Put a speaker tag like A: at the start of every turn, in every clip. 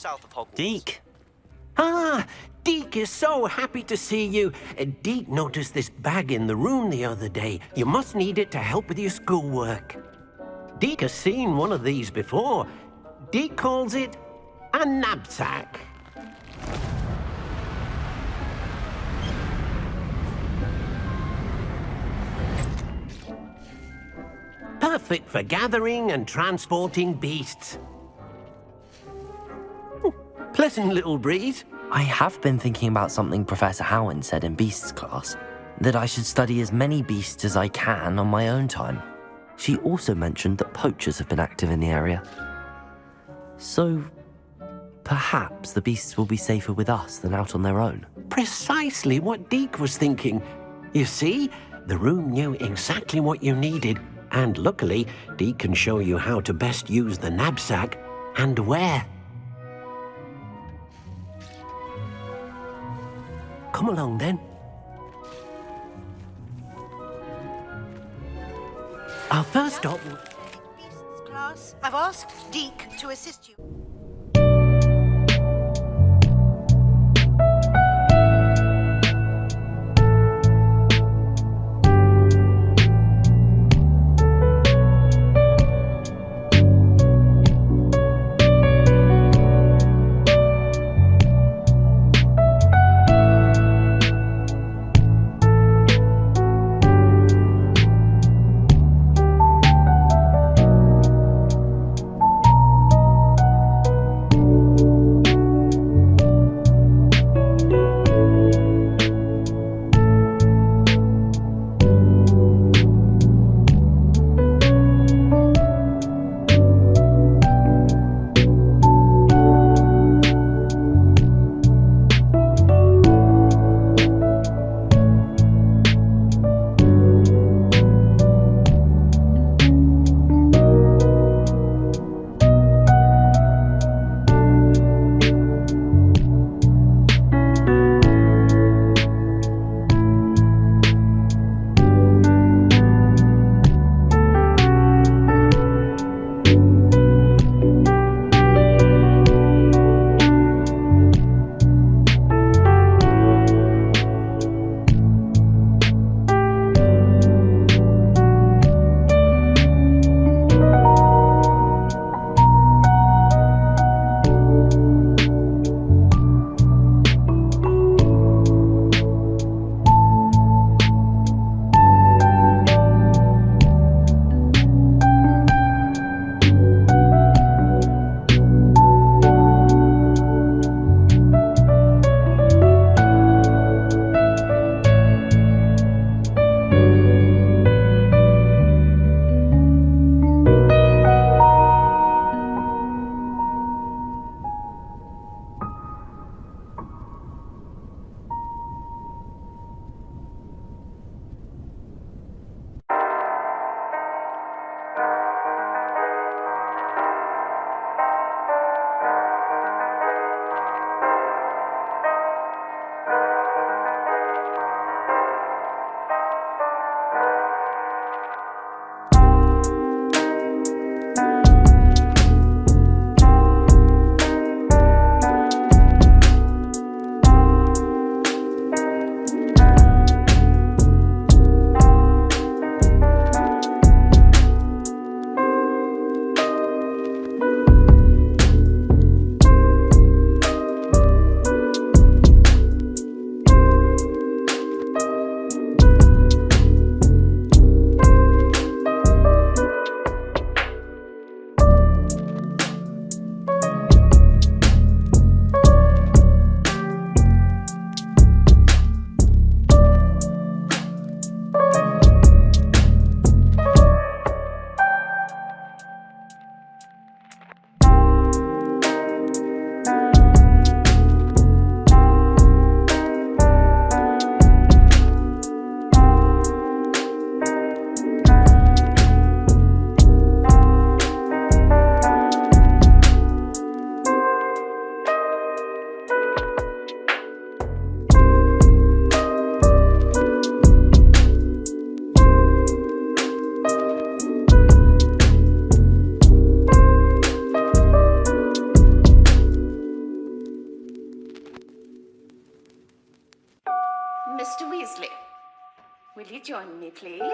A: south of Hogwarts.
B: Deek.
C: Ah, Deek is so happy to see you. Uh, Deek noticed this bag in the room the other day. You must need it to help with your schoolwork. Deek has seen one of these before. Deek calls it a knapsack. Perfect for gathering and transporting beasts. Pleasant little breeze.
B: I have been thinking about something Professor Howin said in Beasts class that I should study as many beasts as I can on my own time. She also mentioned that poachers have been active in the area. So, perhaps the beasts will be safer with us than out on their own.
C: Precisely what Deek was thinking. You see, the room knew exactly what you needed, and luckily, Deek can show you how to best use the knapsack and where. Come along then. Our first stop.
A: I've asked Deek to assist you.
D: please?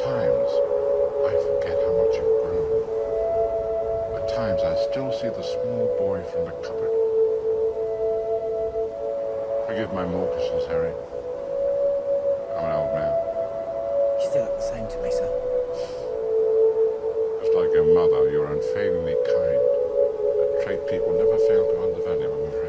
E: times I forget how much I've grown. At times I still see the small boy from the cupboard. Forgive my mawkishness, Harry. I'm an old man. You
F: still look the same to me, sir.
E: Just like your mother, you're unfailingly kind. A trait people never fail to undervalue